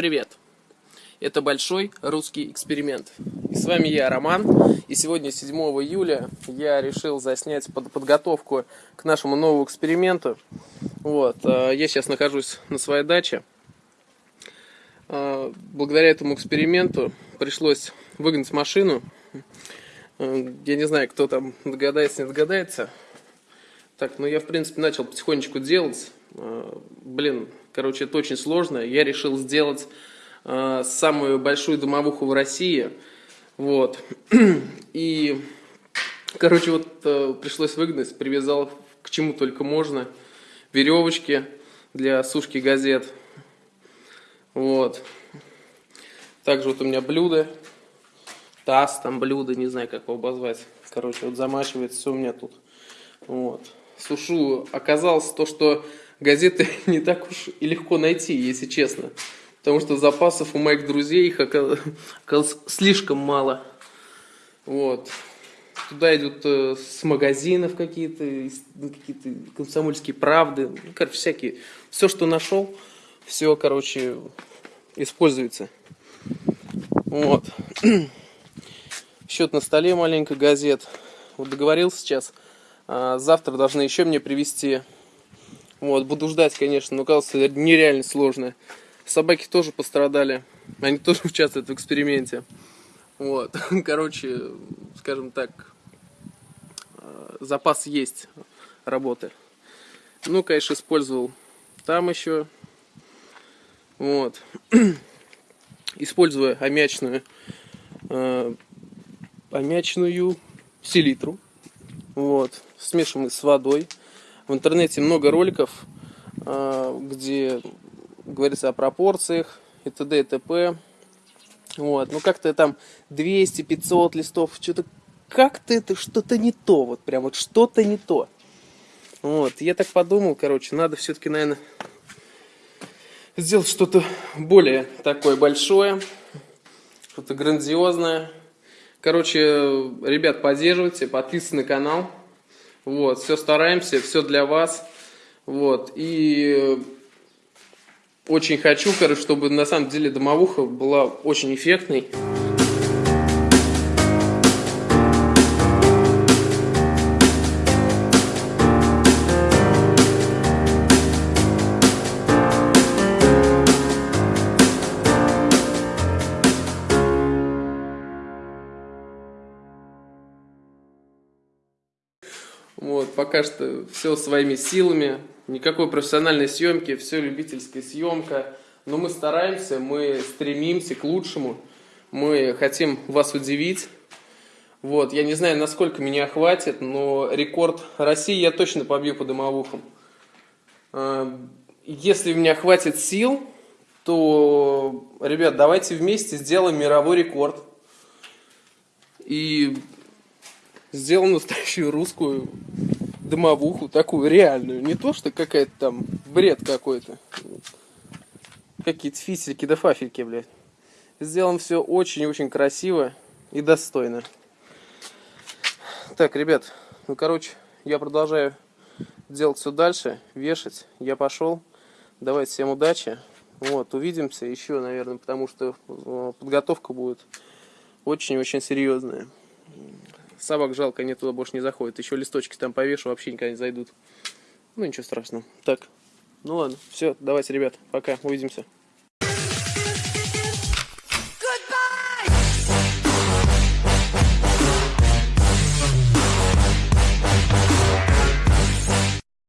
привет! Это большой русский эксперимент. И с вами я, Роман. И сегодня, 7 июля, я решил заснять под подготовку к нашему новому эксперименту. Вот, э, я сейчас нахожусь на своей даче. Э, благодаря этому эксперименту пришлось выгнать машину. Э, я не знаю, кто там догадается, не догадается. Так, ну я, в принципе, начал потихонечку делать. Блин, Короче, это очень сложно. Я решил сделать э, самую большую домовуху в России. Вот. И, короче, вот э, пришлось выгнать, привязал к чему только можно. Веревочки для сушки газет. Вот. Также вот у меня блюдо. Таз, там блюдо, не знаю, как его обозвать. Короче, вот замачивается все у меня тут. Вот. Сушу. Оказалось то, что газеты не так уж и легко найти, если честно. Потому что запасов у моих друзей их оказалось слишком мало. Вот. Туда идут э, с магазинов какие-то, ну, какие-то комсомольские правды, ну, короче, всякие. Все, что нашел, все, короче, используется. Вот. Счет на столе маленькая газет. Вот договорился сейчас. А завтра должны еще мне привезти вот, буду ждать, конечно, но оказалось нереально сложно. Собаки тоже пострадали. Они тоже участвуют в эксперименте. Вот, короче, скажем так, э, запас есть работы. Ну, конечно, использовал там еще. Вот. Используя аммиачную, э, аммиачную селитру. Вот. Смешиваем с водой. В интернете много роликов, а, где говорится о пропорциях и т.д. и т.п. Вот, ну как-то там 200-500 листов, что-то как-то это что-то не то, вот прям вот что-то не то. Вот, я так подумал, короче, надо все-таки, наверное, сделать что-то более такое большое, что-то грандиозное. Короче, ребят, поддерживайте, подписывайтесь на канал. Вот, все стараемся, все для вас. Вот, и очень хочу, короче, чтобы на самом деле домовуха была очень эффектной. Вот, пока что все своими силами, никакой профессиональной съемки, все любительская съемка. Но мы стараемся, мы стремимся к лучшему, мы хотим вас удивить. Вот, я не знаю, насколько меня хватит, но рекорд России я точно побью по домовухам. А, если у меня хватит сил, то, ребят, давайте вместе сделаем мировой рекорд. И сделал настоящую русскую домовуху, такую реальную. Не то, что какая-то там бред какой-то. Какие-то фисики да фафельки, блядь. Сделан все очень-очень красиво и достойно. Так, ребят, ну, короче, я продолжаю делать все дальше, вешать. Я пошел. Давайте всем удачи. Вот, увидимся еще, наверное, потому что э, подготовка будет очень-очень серьезная. Собак жалко, они туда больше не заходят. Еще листочки там повешу, вообще никогда не зайдут. Ну, ничего страшного. Так, ну ладно, все, давайте, ребят, пока, увидимся.